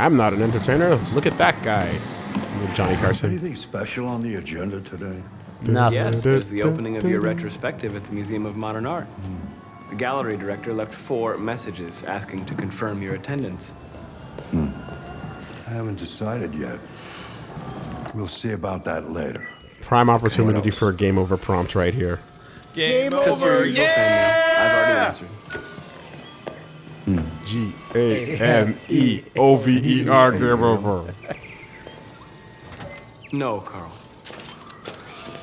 I'm not an entertainer. Look at that guy. Johnny Carson. Anything special on the agenda today? Nothing. Yes, there's the opening of your retrospective at the Museum of Modern Art. The gallery director left four messages asking to confirm your attendance. Hmm. I haven't decided yet. We'll see about that later. Prime opportunity for a game over prompt right here. Game, Just your over. usual fan mail. I've already answered. G A M E O V E R game over. No, Carl.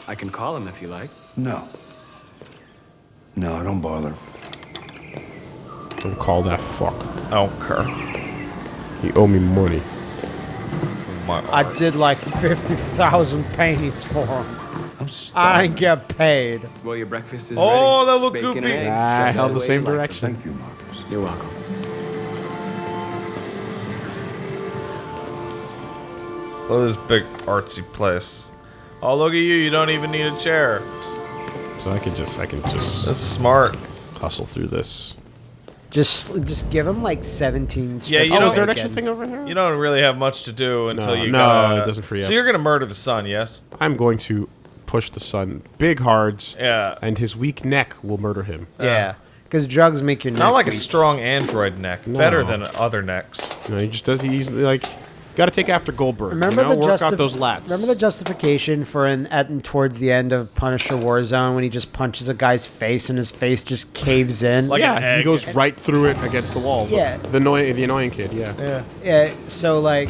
I can call him if you like. No. No, don't bother. Don't call that fuck. Oh, Kerr. You owe me money. My- I did like 50,000 paintings for him. I'm I starving. didn't get paid. Well, your breakfast is Oh, ready. that looked Bacon goofy. And I held the the same you like them. direction. Thank you, Marcus. You're welcome. Look at this big artsy place. Oh, look at you. You don't even need a chair. So I can just I can just That's smart. hustle through this. Just just give him like 17 strips Yeah, you know- Oh, is there an extra thing over here? You don't really have much to do until No, you no, gotta- it doesn't free up. So you're gonna murder the sun, yes? I'm going to push the sun big hards. Yeah. And his weak neck will murder him. Yeah. Because drugs make your neck Not like a strong android neck. No. Better than other necks. You know, he just does. He's like, got to take after Goldberg. Remember you know? the work justif- out those lats. Remember the justification for an at and towards the end of Punisher Warzone when he just punches a guy's face and his face just caves in. Like yeah, he goes right through it against the wall. Yeah. The annoying, the annoying kid. Yeah. yeah. Yeah. So like,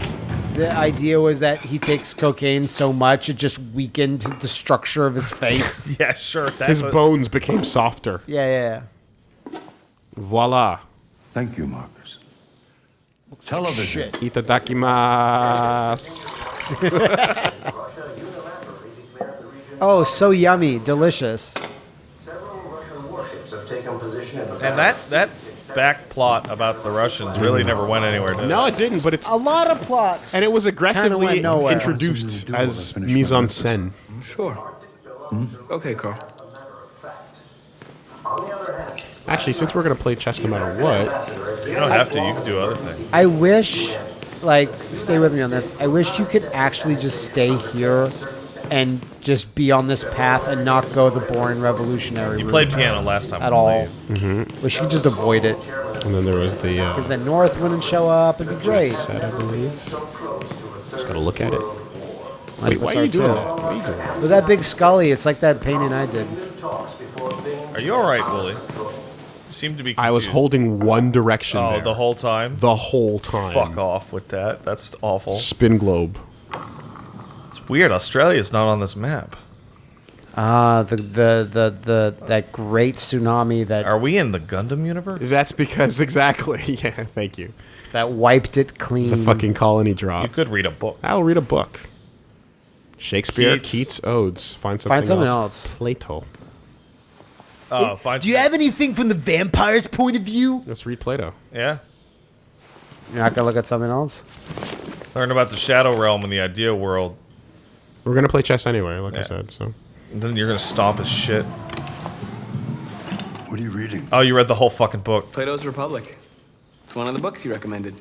the idea was that he takes cocaine so much it just weakened the structure of his face. Yeah, sure. That's His what- bones became softer. yeah, yeah. yeah. Voila. Thank you, Marcus. Television. Itadakimasu. Oh, so yummy, delicious. Several Russian warships have taken position in the And that that back plot about the Russians really never went anywhere. Did No, it? it didn't. But it's A lot of plots. and it was aggressively introduced Something to do while I as mise en scène. Sure. Mm-hmm. Okay, Carl. On the other hand, Actually, since we're gonna play chess no matter what, You don't have to. You can do other things. I wish, like, stay with me on this. I wish you could actually just stay here and just be on this path and not go the boring revolutionary You route played piano last time. at I all. believe. Wish you could just avoid it. and then there was the uh, Because the North wouldn't show up. It'd be great. set, I believe. Just gotta look at it. Might Wait, why are you doing too. that? Why are you doing that? With that big Scully, it's like that painting I did. talks before things Are you all right, Willie? You seem to be. I was holding one direction Oh, there. the whole time. the whole time. Fuck off with that. That's awful. Spin globe. It's weird. Australia's not on this map. Ah, the, the the the that great tsunami that Are we in the Gundam universe? That's because exactly. Yeah, thank you. that wiped it clean. The fucking colony drop. You could read a book. I'll read a book. Shakespeare, Keats. Keats, odes. Find something, Find something else. else. Plato. Oh, fine. Do you have anything from the vampire's point of view? Let's read Plato. Yeah. You're not gonna look at something else. Learn about the Shadow Realm and the Idea World. We're gonna play chess anyway, like I said. So And then you're gonna stomp his shit. What are you reading? Oh, you read the whole fucking book. Plato's Republic. It's one of the books you recommended.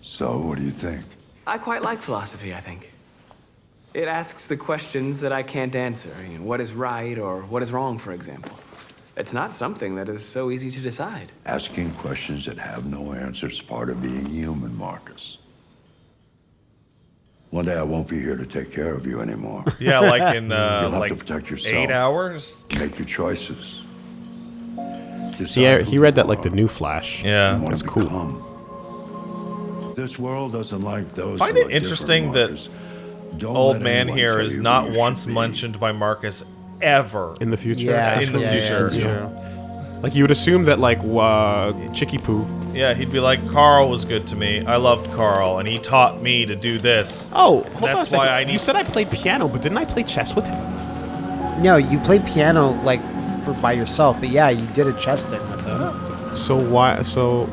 So, what do you think? I quite like philosophy, I think. It asks the questions that I can't answer. You know, what is right or what is wrong, for example. It's not something that is so easy to decide. Asking questions that have no answer is part of being human, Marcus. One day I won't be here to take care of you anymore. Yeah, like in uh, You'll have like to protect yourself. eight hours. Make your choices. see, I, he read that you like the new Flash. Yeah. and that's cool. become. This world doesn't like those. Find it interesting that Marcus. Don't Old man anyone here tell is you who not once be. mentioned by Marcus ever. In the future. Yeah, In the yeah, future. that's true. Like you would assume that like uh, Chicky Poo. Yeah, he'd be like, Carl was good to me. I loved Carl, and he taught me to do this. Oh, hold on a That's second. why I need. You said I played piano, but didn't I play chess with him? No, you played piano like for by yourself, but yeah, you did a chess thing with him. So why? So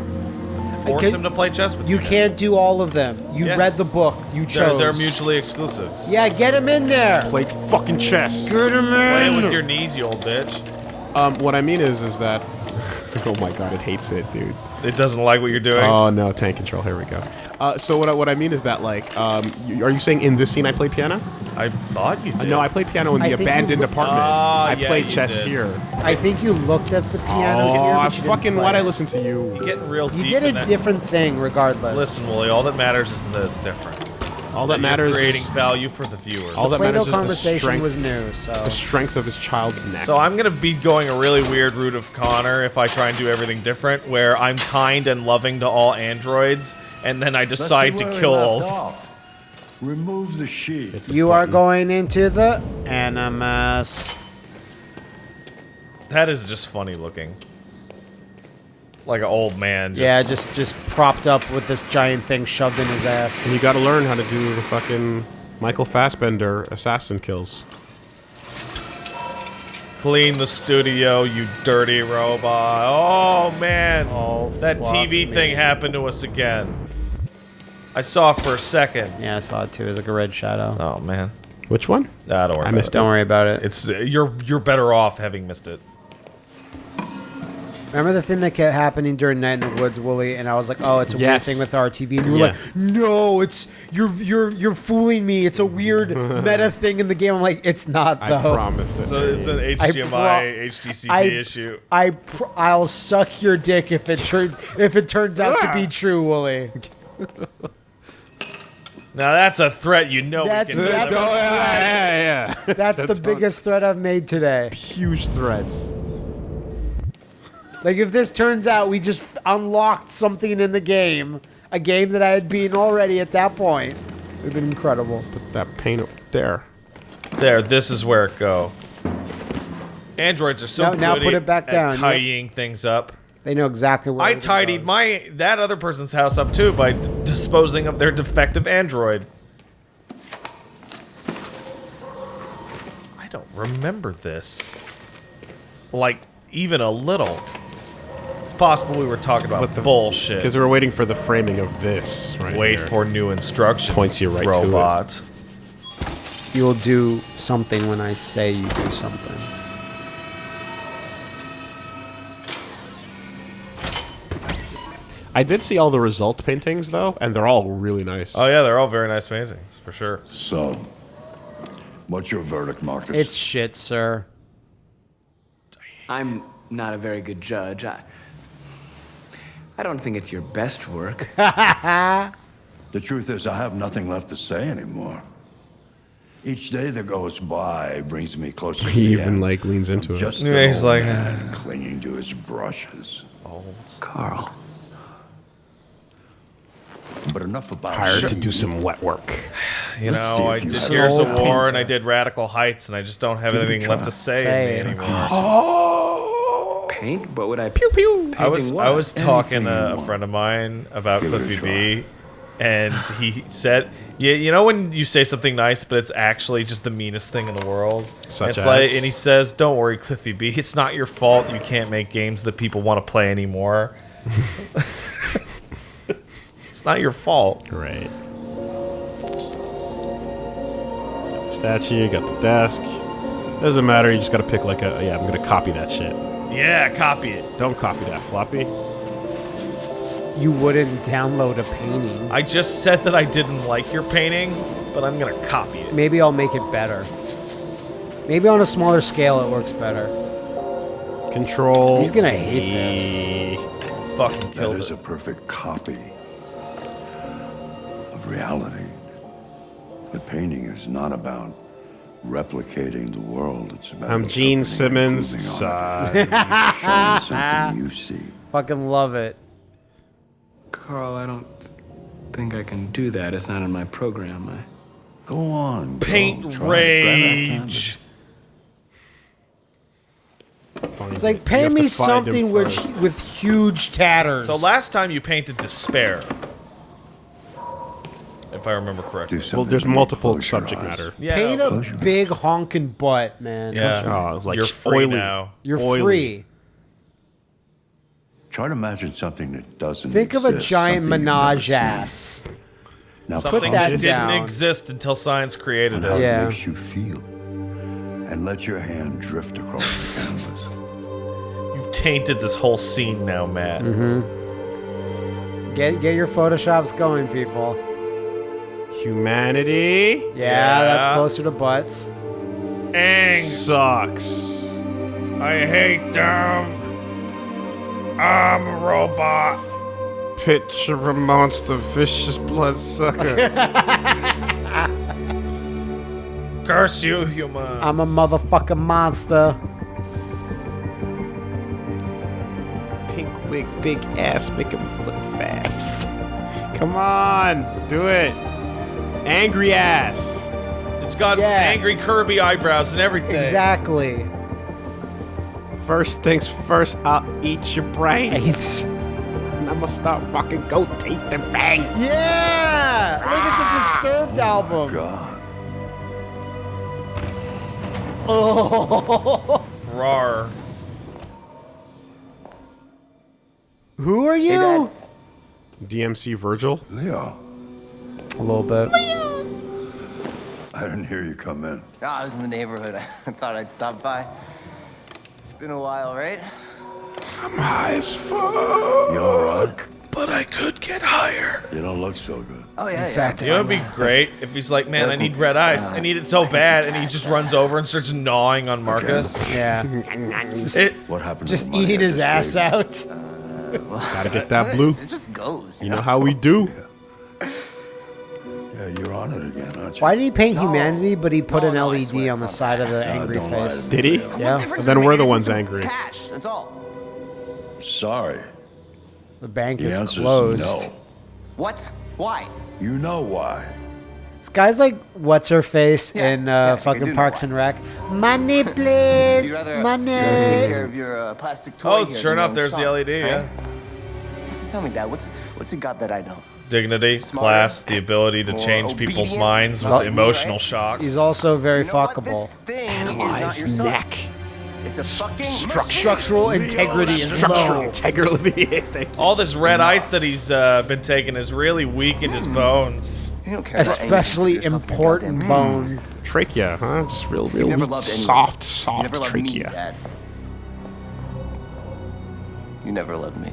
Force can- him to play chess with You you. can't do all of them. You Yeah. read the book. You They're, chose. they're mutually exclusives. Yeah, get him in there. played fucking chess. Get him Play in. it with your knees, you old bitch. Um, what I mean is, is that Oh my god, it hates it, dude. It doesn't like what you're doing. Oh no, tank control. Here we go. Uh, so what I, what I mean is that like, um, you, are you saying in this scene I play piano? I thought you Uh, no, I play piano in the abandoned apartment. Ah, I yeah, play you chess did. here. I think you looked at the piano Oh, here, I but you fucking why'd I listen to you? You're getting real You deep. did a different thing, regardless. Listen, Willie. All that matters is that it's different. All that You're matters creating is value for the viewer. all that Plato matters is the strength, was new, so the strength of his child's neck. So I'm gonna be going a really weird route of Connor if I try and do everything different, where I'm kind and loving to all androids, and then I decide to kill all. off. Remove the sheet. you are going into the animus. That is just funny looking. Like an old man. Just, Yeah, just just propped up with this giant thing shoved in his ass. and you got to learn how to do the fucking Michael Fassbender assassin kills. clean the studio, you dirty robot. Oh man, Oh, that TV me. thing happened to us again. I saw it for a second. Yeah, I saw it too. It was like a red shadow. Oh man, Which one? nah, don't worry I about missed it. Don't worry about it. It's you're you're better off having missed it. Remember the thing that kept happening during Night in the Woods, Woolie, and I was like, "Oh, it's a Yes. weird thing with RTV," and you were Yeah. like, "No, it's you're you're you're fooling me. It's a weird meta thing in the game." I'm like, "It's not I though." promise it. So it's an HDMI pro- HDCP I, issue. I pr- I'll suck your dick if it turn if it turns out to be ah. true, Woolie. Now that's a threat you know That's- we can that's- deliver. Oh, yeah, yeah, yeah. That's the biggest threat I've made today. Huge threats. Like if this turns out we just unlocked something in the game, a game that I had beaten already at that point, it would have been incredible. Put that paint up there. There, this is where it go. Androids are so Now- good now put at- it back at down, yep. tidying things up. They know exactly where I everything tidied goes. my that other person's house up too by d- disposing of their defective android. I don't remember this. Like even a little. It's possible we were talking about But the- bullshit. Because we were waiting for the framing of this. Right Wait here. for new instructions. Points you right to it. robot. You'll do something when I say you do something. I did see all the result paintings though, and they're all really nice. Oh yeah, they're all very nice paintings for sure. So, what's your verdict, Marcus? It's shit, sir. I'm not a very good judge. I, I don't think it's your best work. The truth is, I have nothing left to say anymore. Each day that goes by brings me closer to He even end. like leans into I'm it. Just Yeah, an he's old like, man uh, clinging to his brushes. Old Carl. But enough about Hired to do some wet work. You Let's know, I you did saw Gears of that War and I did Radical Heights, and I just don't have Give anything left to say, Say in it. Oh! Me anymore. Paint? What would I pew pew? I was I was talking Anything to a friend of mine about Give it a Cliffy try. B, and he said, "Yeah, you know when you say something nice, but it's actually just the meanest thing in the world." Such it's like, as? and he says, "Don't worry, Cliffy B. It's not your fault. You can't make games that people want to play anymore. it's not your fault." Great. Got the statue, got the desk. Doesn't matter, you just gotta pick like a. Yeah, I'm gonna copy that shit. Yeah, copy it. Don't copy that floppy. You wouldn't download a painting. I just said that I didn't like your painting, but I'm gonna copy it. Maybe I'll make it better. Maybe on a smaller scale it works better. Control. He's gonna hate this. Fucking That killed is it. a perfect copy of reality. But painting is not about replicating the world. It's about I'm Gene Simmons. improving on it, showing something you see. Fucking love it. Carl, I don't think I can do that. It's not in my program. I... Go on. Paint Try it. Grab that canvas. rage. It's like pay me something which with huge tatters. So last time you painted despair, if I remember correctly. Well, there's multiple subject matter. Yeah, paint a Close your big honking butt, man. yeah. Oh, like You're free oily. now. You're Oily. free. Try to imagine something that doesn't Think of a exist, giant something you've never menage seen. ass. Now Something that that didn't down. exist until science created and how it. Yeah. it makes you feel. And let your hand drift across the canvas. You've tainted this whole scene now, Matt. Mm-hmm. Get get your photoshops going, people. Humanity Yeah, that's closer to butts. Ang, sucks. I hate them. I'm a robot. Picture of a monster, vicious bloodsucker. Curse you, human. I'm a motherfucking monster. Pink wig, big ass, make him look fast. Come on, do it. Angry ass. It's got Yeah. angry Kirby eyebrows and everything. Exactly. First things first, I'll eat your brains. And I'm gonna start fucking go take the bangs. yeah! Look, it's a ah. Disturbed album. God. Oh. Rar. Who are you? DMC Vergil. Leo, A little bit. I didn't hear you come in. Oh, I was in the neighborhood. I thought I'd stop by. It's been a while, right? I'm high as fuck. You alright? But I could get higher. You don't look so good. Oh yeah, In fact, You know, it'd be great if he's like, man, I need red ice. I need it so I can see bad, and he just yeah. runs over and starts gnawing on Marcus. yeah. It, What happened Just to the money eat his just ass gave you? out. Uh, Gotta get that blue. It just goes. You know how we do. Yeah, you're on it again, aren't you? Why did he paint No. humanity, but he put No, an no, LED on the side of the bad. Angry don't lie face? Did he? Yeah. difference Then we're the ones angry. Cash. That's all. Sorry. The bank The is answer's closed. no. What? Why? You know why. This guy's like, what's her face Yeah, in uh, I think I fucking Parks and Rec? Money, please. Rather, Money. take care of your uh, plastic toy. oh, sure enough, there's son, the LED. right? Yeah, Tell me, Dad, what's what's he got that I don't? Dignity, Smarter, class, the ability to more change people's minds with Like emotional right? shocks. He's also very You know fuckable. This thing is not your son. It's a fucking machine. Structural integrity is Structural low. integrity. All this red ice that he's uh, been taking has really weakened his bones. You don't care about anything Especially except yourself and your important bones. brains. Trachea, huh? Just real, real weak, loved soft, You soft never loved me, trachea. Dad. You never loved me.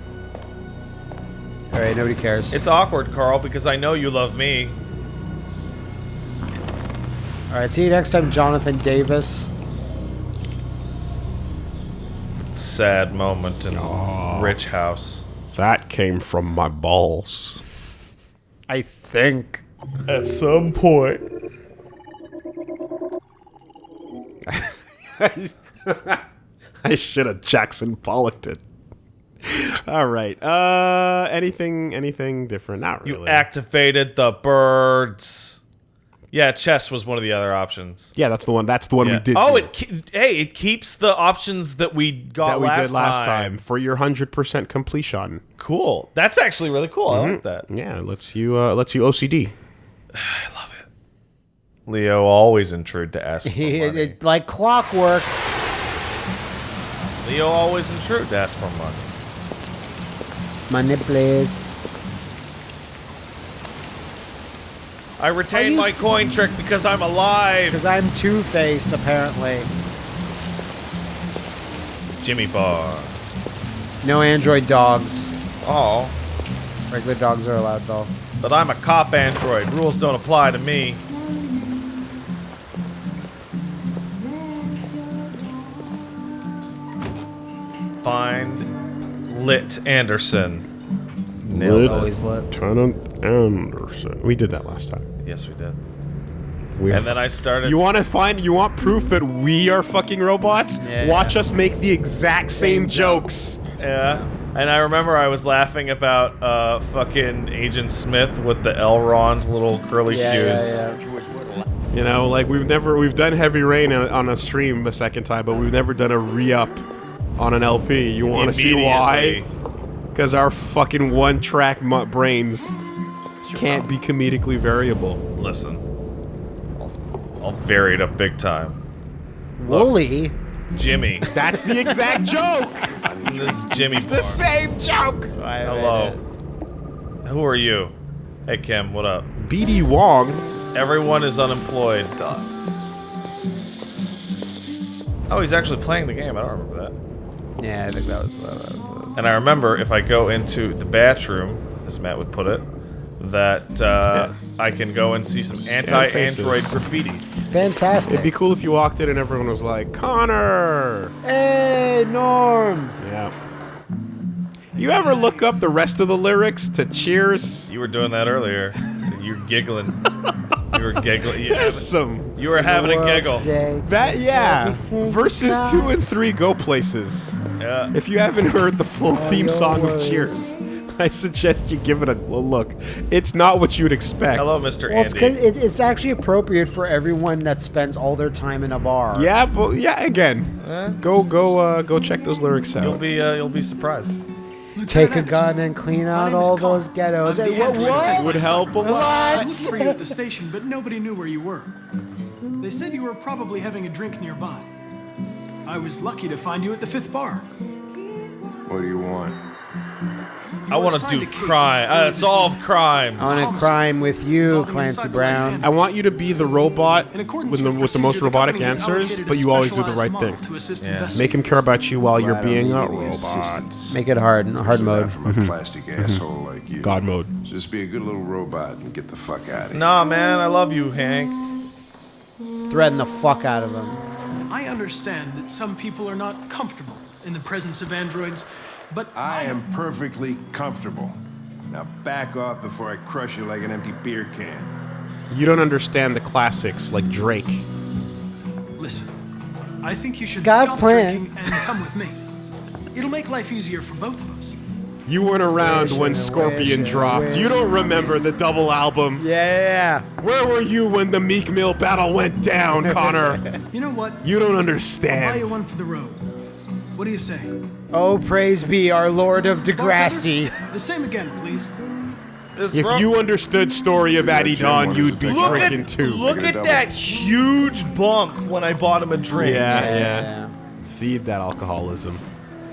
All right, nobody cares. It's awkward, Carl, because I know you love me. All right, see you next time, Jonathan Davis. Sad moment in a Rich House. That came from my balls. I think. At some point. I should have Jackson Pollocked it. All right. Uh, anything, anything different? Not really. You activated the birds. Yeah, chess was one of the other options. Yeah, that's the one. That's the one Yeah. we did. Oh, do, it ke- hey, it keeps the options that we got that we last, did last time. for your hundred percent completion. Cool. That's actually really cool. I Mm-hmm. like that. Yeah, lets you uh, lets you OCD. I love it. Leo always intrude to ask for money. it, like clockwork. Leo always intrude to ask for money. Money, please. I retain my coin trick because I'm alive. Because I'm Two Face, apparently. Jimmy Bar. No android dogs. Oh, Regular dogs are allowed, though. but I'm a cop android. Rules don't apply to me. Find Lit Anderson. Nailed Lit. Always lit. Lieutenant Anderson. We did that last time. Yes, we did. We And then I started. You want to find? You want proof that we are fucking robots? Yeah, Watch yeah. us make the exact same jokes. Yeah. And I remember I was laughing about uh, fucking Agent Smith with the Elrond little curly Yeah, shoes. yeah, yeah. You know, like we've never we've done Heavy Rain on on a stream a second time, but we've never done a re-up on an LP. You want to see why? Because our fucking one-track mu- brains can't be comedically variable. Listen. I'll, I'll vary it up big time. Woolie. Jimmy. That's the exact joke. this is Jimmy It's the same joke. Hello. Who are you? Hey Kim, what up? BD Wong. Everyone is unemployed. Oh, he's actually playing the game. I don't remember that. Yeah, I think that was that was. That was And I remember if I go into the bathroom, as Matt would put it, that uh, I can go and see some anti-android faces. graffiti. fantastic. It'd be cool if you walked in and everyone was like, Connor! hey, Norm. Yeah. You ever look up the rest of the lyrics to Cheers? You were doing that earlier. You're giggling. You were giggling. You, There's some. you were having a giggle. That, yeah. everything Verses two and three go places. Yeah. If you haven't heard the full theme song of. Cheers, I suggest you give it a, a look. It's not what you'd expect. Hello, Mr. Well, it's, Andy. 'cause it, it's actually appropriate for everyone that spends all their time in a bar. Yeah, but yeah, again, go go uh, go check those lyrics out. You'll be uh, you'll be surprised. Take a gun and clean out all those ghettos. Hey, what? what? Would help a lot. I looked for you at the station, but nobody knew where you were. They said you were probably having a drink nearby. I was lucky to find you at the fifth bar. What do you want? I want to do crime. Uh, solve evening. crimes. I want to crime with you, Involving Clancy Brown. I want you to be the robot with the, with with the most robotic company answers, but you always do the right thing. To Yeah. Make him care about you while you're being uh, a robot. Make it hard, hard mode. From a mm-hmm. plastic mm-hmm. asshole like you. God mode. Just be a good little robot and get the fuck out of here. Nah, man, I love you, Hank. Threaten the fuck out of him. I understand that some people are not comfortable in the presence of androids, but I am perfectly comfortable. Now back off before I crush you like an empty beer can. You don't understand the classics like Drake. Listen, I think you should God's stop plan. drinking and come with me. It'll make life easier for both of us. You weren't around when Scorpion dropped. wish. You don't remember the double album. Yeah, yeah, Where were you when the Meek Mill battle went down, Connor? You know what? You don't understand. I'll buy you one for the road. What do you say? Yeah. Oh, praise be our Lord of Degrassi. Bartender, The same again, please. This If ro- you understood story of Addie Don, you'd be look drinking at too. look at that huge bump when I bought him a drink. Yeah, Yeah, yeah. yeah. Feed that alcoholism.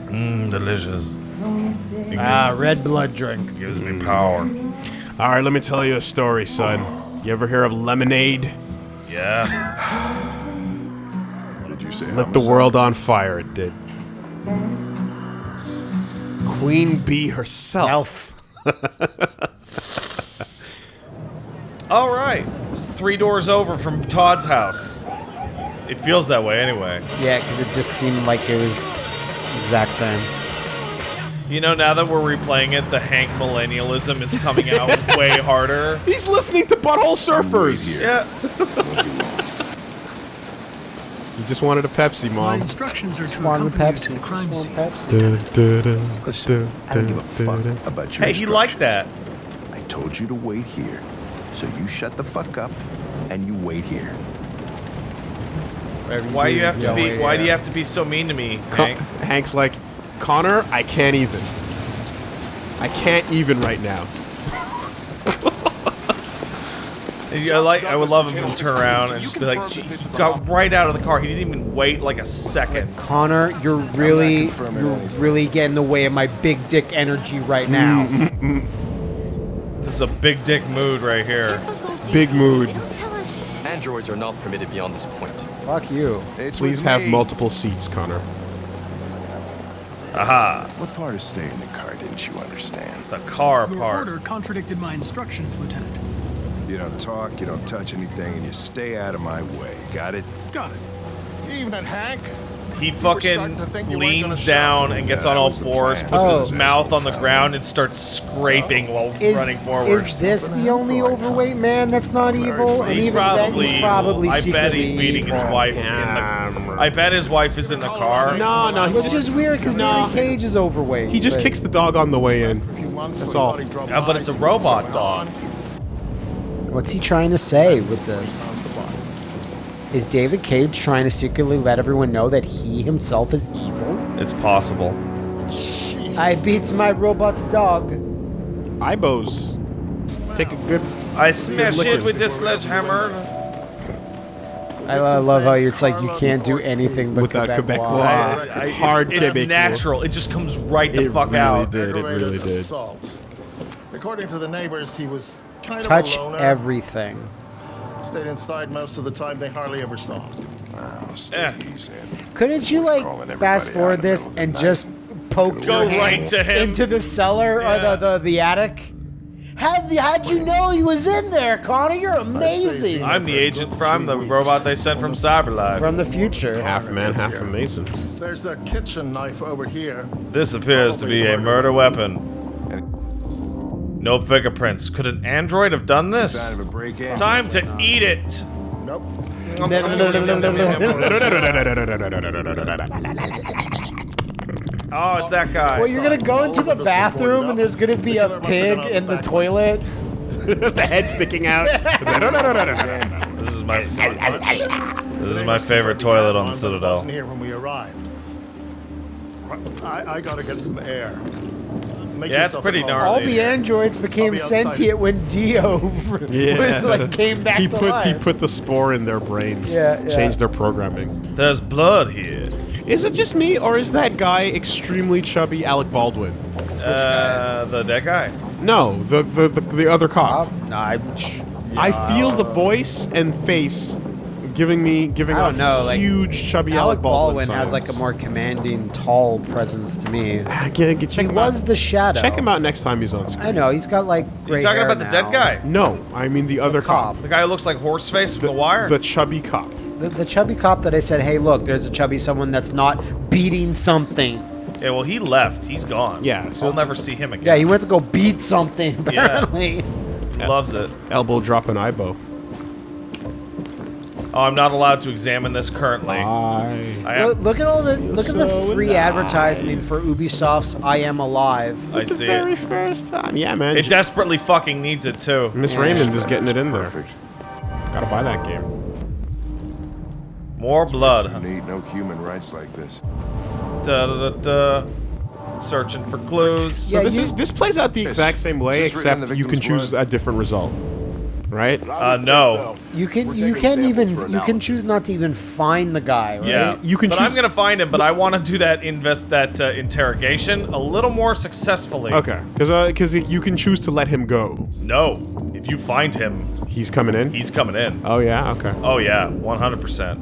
Mmm, delicious. Ah, red blood drink. Gives me power. All right, let me tell you a story, son. You ever hear of lemonade? Yeah. what Did you say Lit the world on fire. It did. Queen Bee herself. All right. It's three doors over from Todd's house. It feels that way anyway. Yeah, because it just seemed like it was exact same. You know, now that we're replaying it, the Hank millennialism is coming out way harder. He's listening to Butthole Surfers. Yeah. He just wanted a Pepsi, Mom. My Mom. instructions are to One accompany Pepsi. to the crime Just scene. Pepsi. Listen, I don't give a fuck about your Hey, he liked that. I told you to wait here. So you shut the fuck up and you wait here. Why do you have to be? Why do you have to be so mean to me, Con- Hank? Hank's like, Connor, I can't even. I can't even right now. I like. I would love him to turn around and just be like, "Gee, he got right out of the car. He didn't even wait like a second. Connor, you're really, you're really getting in the way of my big dick energy right now. This is a big dick mood right here. Big mood. Don't tell us. Androids are not permitted beyond this point. Fuck you. It's Please have me. multiple seats, Connor. Aha. What part of staying in the car didn't you understand? The car Your part. order contradicted my instructions, Lieutenant. You don't talk, you don't touch anything, and you stay out of my way. Got it? Got it. Evening, Hank. He fucking to think you weren't gonna leans down and gets Yeah, on all fours, puts Oh. his mouth on the ground, and starts scraping while Is, running forward. is this the only overweight man that's not evil? And He's even probably, he's probably evil. I bet he's beating his evil. wife in the. I bet his wife is in the car. No, no, he Which is just, weird because No. Danny Cage is overweight. he just but- kicks the dog on the way in. A few months, That's all. thought he'd drop Yeah, but it's a robot dog. On. What's he trying to say with this? Is David Cage trying to secretly let everyone know that he himself is evil? It's possible. I beat my robot dog. Aibos. Take a good. I smash it with this sledgehammer. I love how it's like you can't do anything but Without Quebec Quebecois. law. I- I- Hard it's, it's Quebecois. natural. It just comes right the It fuck really out. did. It Aggravated really did. assault. According to the neighbors, he was kind Touch of a loner. everything. Stayed inside most of the time. They hardly ever saw him. Wow, stay Eh. Couldn't you like fast forward this middle of the and night. just poke Go your right to him. into the cellar Yeah. or the, the the attic. How'd you, how'd you know he was in there, Connor? You're amazing. I'm the agent from the robot they sent from Cyberlife. From the future. Half man, half amazing. There's a kitchen knife over here. This appears to be a murder weapon. No fingerprints. Could an android have done this? Sign of a break-in. Time to eat it. Nope. Oh, it's that guy. Well, you're gonna go into the bathroom and there's gonna be a pig in the toilet. the head sticking out. This is my this is my favorite toilet on the Citadel. wasn't here when we arrived. I, I gotta get some air. Make Yeah, it's yourself pretty at gnarly. All the androids became I'll be outside. sentient when Dio Yeah. like came back he to put life. he put the spore in their brains. Yeah, yeah. Changed their programming. There's blood here. Is it just me, or is that guy extremely chubby Alec Baldwin? Uh, the dead guy. No, the the the, the other cop. No, I, I feel the voice and face giving me giving I don't off know, like, huge chubby Alec Alec Baldwin, Baldwin has like a more commanding, tall presence to me. Ah, get- get- check He him was out. the shadow. Check him out next time he's on screen. I know he's got like You gray talking hair about the dead guy? No, I mean the other cop. The guy who looks like Horseface from The Wire? The chubby cop. The, the chubby cop that I said, hey, look, there's a chubby someone that's not beating something. Yeah, well, he left. He's gone. Yeah, so we'll never see him again. Yeah, he went to go beat something. Yeah. Apparently. He loves it. Elbow drop an eyebow. Oh, I'm not allowed to examine this currently. I. I. Look, look at all the look at the free alive. advertisement for Ubisoft's "I Am Alive." I the see very it. first time. Yeah, man. It desperately fucking needs it too. Miss Yeah. Raymond is getting it in there. Perfect. Gotta buy that game. More blood. You need no human rights like this. Da, da, da, da. Searching for clues. So Yeah, this you- is this plays out the exact same way, Is this written in except you can choose blood? a different result, right? Uh, no. You can you can't even for you can choose not to even find the guy. Right? Yeah, You can But choose- I'm gonna find him. But I want to do that invest that uh, interrogation a little more successfully. Okay, because because you can choose to let him go. No, if you find him, He's coming in. he's coming in. oh yeah. Okay. Oh yeah, 100. percent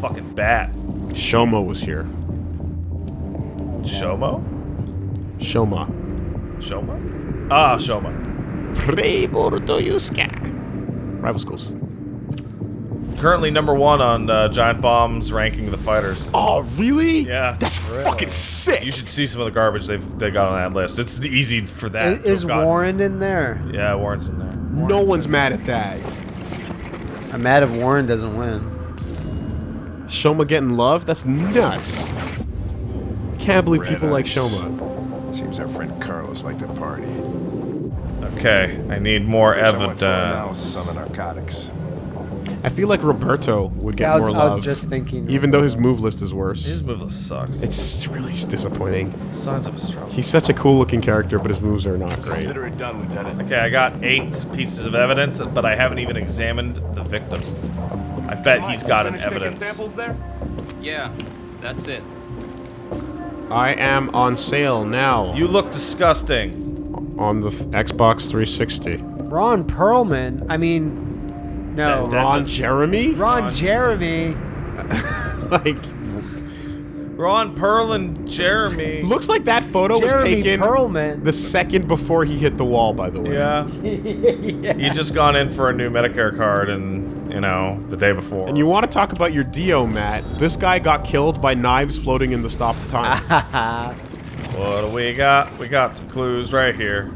Fucking bat. Shomo was here. Shomo? Shoma. Shoma? Ah, Shoma. Rival schools. Currently number one on uh, Giant Bomb's ranking of the fighters. Oh really? Yeah. That's fucking sick. You should see some of the garbage they've they got on that list. It's easy for that. Is, is. Warren in there? Yeah, Warren's in there. no one's mad at that. I'm mad if Warren doesn't win. Shoma getting love? That's nuts. Can't believe people like Shoma. Seems our friend Carlos liked to party. Okay, I need more Here's someone for analysis evidence. on the narcotics. I feel like Roberto would get Yeah, was, more I love. was just thinking. even though his move list is worse. His move list sucks. It's really disappointing. Sons of a stroke. He's such a cool looking character, but his moves are not great. Consider it done, Lieutenant. Okay, I got eight pieces of evidence, but I haven't even examined the victim. I bet he's got an evidence. samples there? Yeah, that's it. I am on sale now You look disgusting. On the th- Xbox 360. Ron Perlman. I mean, no. That- that- Ron Jeremy? Ron Jeremy. like, Ron Perlin, Jeremy. looks like that photo Jeremy was taken Perlman. the second before he hit the wall. By the way. Yeah. He just gone in for a new Medicare card and, you know, the day before. And you want to talk about your Dio, Matt? This guy got killed by knives floating in the stop time. What do we got? We got some clues right here.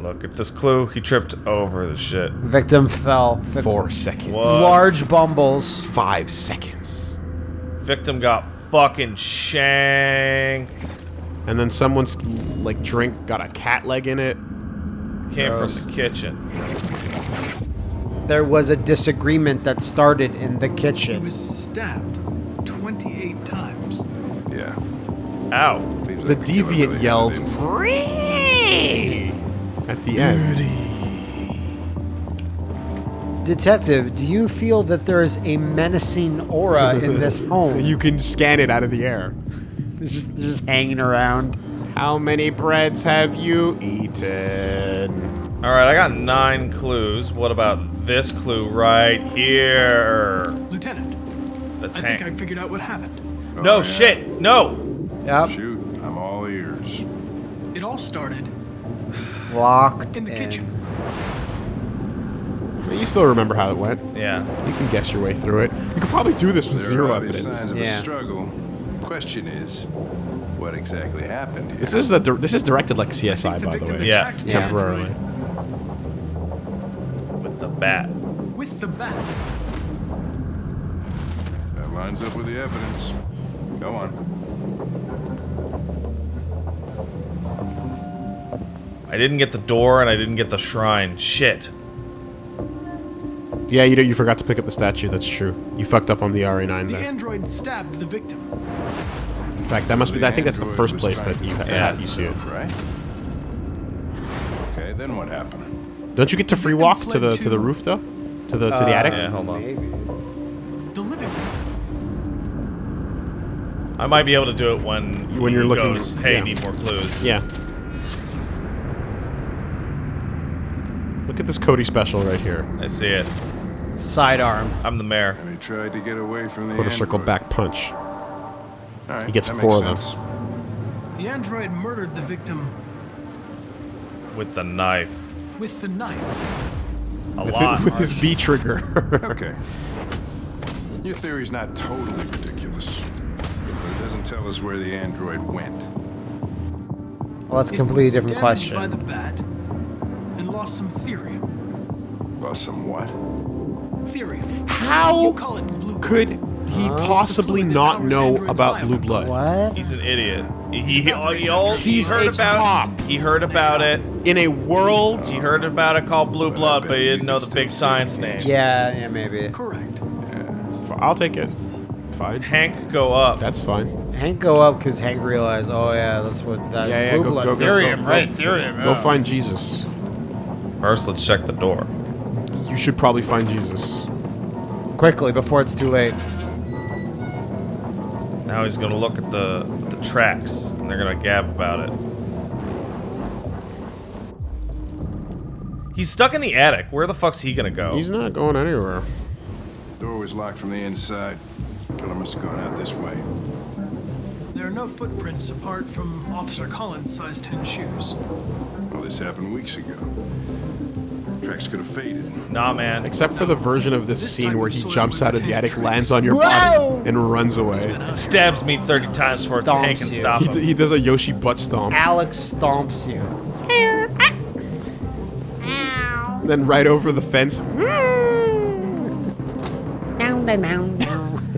Look at this clue. He tripped over the shit. Victim fell. Vic- Four seconds. What? Large bumbles. Five seconds. Victim got fucking shanked. And then someone's like drink got a cat leg in it. Came Gross. from the kitchen. There was a disagreement that started in the kitchen. He was stabbed 28 times. Yeah. Ow. The deviant yelled "Free!" at the end. Detective, do you feel that there is a menacing aura in this home? You can scan it out of the air. It's just, they're just hanging around. How many breads have you eaten? All right, I got nine clues. What about this clue right here? Lieutenant, That's I think I figured out what happened. No yeah? shit. No. Yep. Oh, shoot, I'm all ears. It all started Locked in the kitchen. You still remember how it went. Yeah. You can guess your way through it. You could probably do this with There zero are obvious evidence. signs of a struggle. Question is, what exactly happened here? This is the this is directed like CSI, the by the way. Yeah. attacked Temporarily. With the bat. with the bat. That lines up with the evidence. Go on. I didn't get the door and I didn't get the shrine. Shit. Yeah, you know, you forgot to pick up the statue. That's true. You fucked up on the RA9 The there. android stabbed the victim. In fact, that must be. I think that's the first place that you to ha- yeah, you see it. Right? Okay, then what happened? Don't you get to free walk to the to the roof though? To the to the uh, attic? Yeah, hold on. The living room. I might be able to do it when When you're looking- Goes, hey, yeah. need more clues. Yeah. Look at this Cody special right here. I see it. Sidearm. I'm the mayor. And he tried to get away from the Quarter circle back punch. All right, He gets four makes of them. The android murdered the victim With the knife. with the knife. A With, lot. it, with his V trigger. Okay. Your theory's not totally ridiculous, but it doesn't tell us where the android went. Well, that's a It completely was different damaged question. By the bat some thirium. Lost some what? Thirium. How call it blue. could he possibly not know androids' about blue biomechanics. blood? What? He's an idiot. He, he, he, he, all- he He's heard a about cop. He heard about it. In a world He heard oh. about it called blue blood, but he didn't know the big science name. Yeah, yeah, maybe. Correct. Yeah. I'll take it. Fine. Hank, go up. That's fine. Hank go up because Hank realized, oh yeah, that's what that Yeah, yeah, blue go, blood go, go, thirium, go, go, right? Thirium. Go yeah. find Jesus. First, let's check the door. You should probably find Jesus. quickly before it's too late. Now he's gonna look at the the tracks, and they're gonna gab about it. He's stuck in the attic. Where the fuck's he gonna go? He's not going anywhere. Door was locked from the inside. Killer must have gone out this way. There are no footprints apart from Officer Collins' size 10 shoes. Well, this happened weeks ago. Tracks could have faded. Nah, man. Except for the version of this This scene where he jumps out of the attic, trees. lands on your Whoa! body, and runs away. It stabs me 30 times before Stomps Hank can you. stop He, him. d- he does a Yoshi butt stomp. Alex stomps you. Then right over the fence.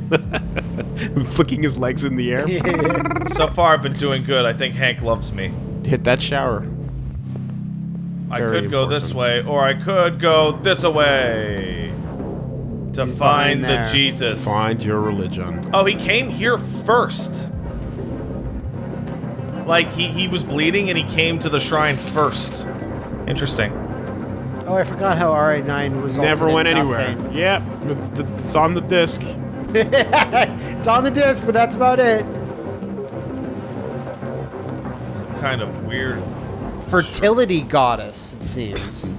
flicking his legs in the air. so far, I've been doing good. I think Hank loves me. Hit that shower. I Very could go this way, or I could go this way to He's find the. Jesus. Find your religion. Oh, he came here first. Like he he was bleeding and he came to the shrine first. Interesting. Oh, I forgot how RA9 was. Never in went anywhere. nothing. Yep, it's- it's on the disc. it's on the disc, but that's about it. Some kind of weird. Fertility goddess, it seems.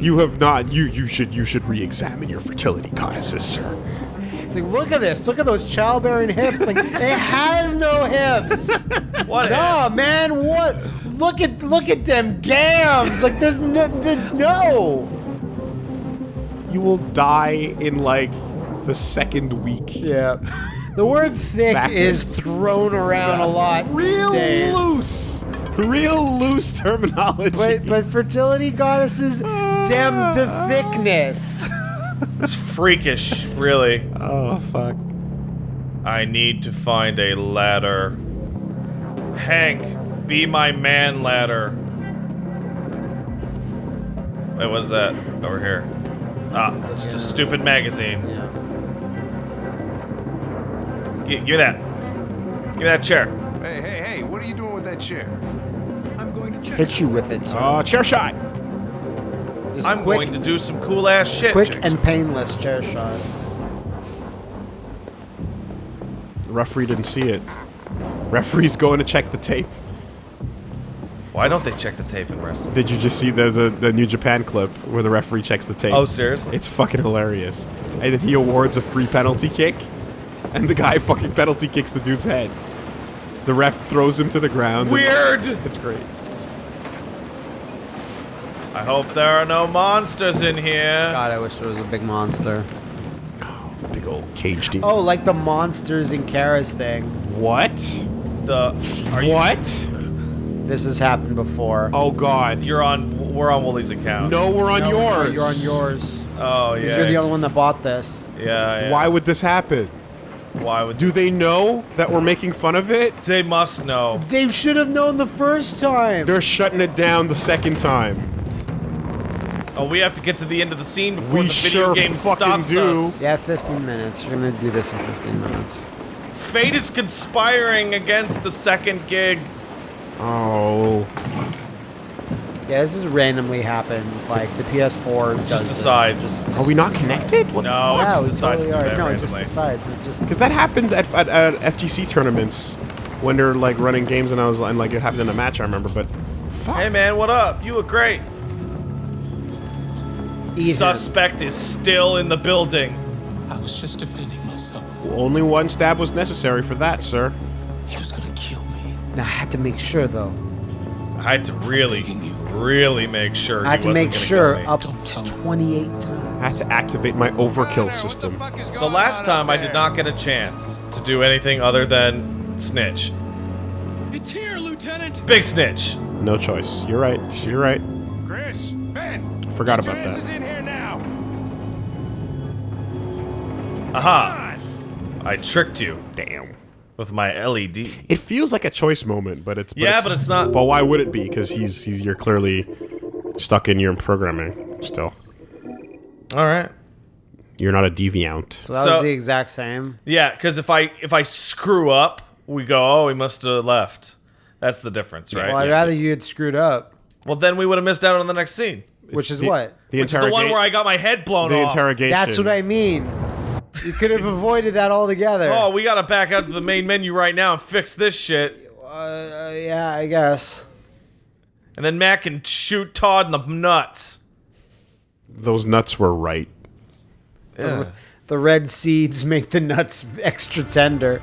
You have not. You you should you should re-examine your fertility goddesses, sir. It's like, look at this. Look at those childbearing hips. Like, it has no hips. What? Nah, hips? man, what? Look at look at them gams. Like, there's no, there- no. You will die in like the second week. Yeah. The word thick is thrown around a lot. Real days. loose, real loose terminology. But but fertility goddesses, damn the thickness. It's freakish, really. oh fuck. I need to find a ladder. Hank, be my man ladder. Wait, what is that? Over here. Ah, it's just a stupid magazine. Yeah. Gi- give me that. Give me that chair. Hey, hey, hey, what are you doing with that chair? I'm going to check. Hit you with it. sir. Oh, chair shot. Just I'm quick, going to do some cool ass shit. quick and painless chair shot. The referee didn't see it. Referee's going to check the tape. Why don't they check the tape in wrestling? Did you just see there's a the New Japan clip where the referee checks the tape? Oh, seriously? It's fucking hilarious. And then he awards a free penalty kick, and the guy fucking penalty kicks the dude's head. The ref throws him to the ground. Weird. It's great. I hope there are no monsters in here. God, I wish there was a big monster. Big old cage demon. Oh, like the monsters in Kara's thing. What? The are you? What? This has happened before. Oh god. You're on. We're on Woolie's account. No, we're on No, no, yours. you're on yours. Oh 'Cause yeah. You're the only one that bought this. yeah, yeah. Why would this happen? Why would? Do they know that we're making fun of it? They must know. They should have known the first time. They're shutting it down the second time. Oh, we have to get to the end of the scene before We the video sure game fucking stops do. us. Yeah, 15 minutes. You're gonna do this in 15 minutes. Fate is conspiring against the second gig. Oh. Yeah, this has randomly happened. Like the PS4 does Just this. decides. Are we not connected? What No, it Yeah, just decides totally to do that No, it just decides. It just. Because that happened at, at, at FGC tournaments when they're like running games, and I was and like it happened in a match. I remember, but fuck. Hey man, what up? You look great. Ethan. Suspect is still in the building. I was just defending myself. Only one stab was necessary for that, sir. He was gonna kill me. Now, I had to make sure though. I had to really, really make sure. I had he to wasn't make sure up to 28 times. I had to activate my overkill system. So last time I did not get a chance to do anything other than snitch. It's here, Lieutenant. Big snitch. No choice. You're right. You're right. Chris, Ben, Forgot get your about asses that. in here now. Aha! I tricked you Damn. With my LED. It feels like a choice moment, but it's Yeah, but it's not- But why would it be? Because he's he's you're clearly stuck in your programming still. All right. You're not a deviant. So that So- was the exact same. Yeah, because if I if I screw up, we go, oh, he must have left. That's the difference, right? Well, I'd rather you had screwed up, Well, then we would have missed out on the next scene. which is The- what? The Which is the one where I got my head blown the off. interrogation. That's what I mean. You could have avoided that altogether. Oh, we gotta back out to the main menu right now and fix this shit. Uh, yeah, I guess. And then Matt can shoot Todd in the nuts. Those nuts were right. The, the red seeds make the nuts extra tender.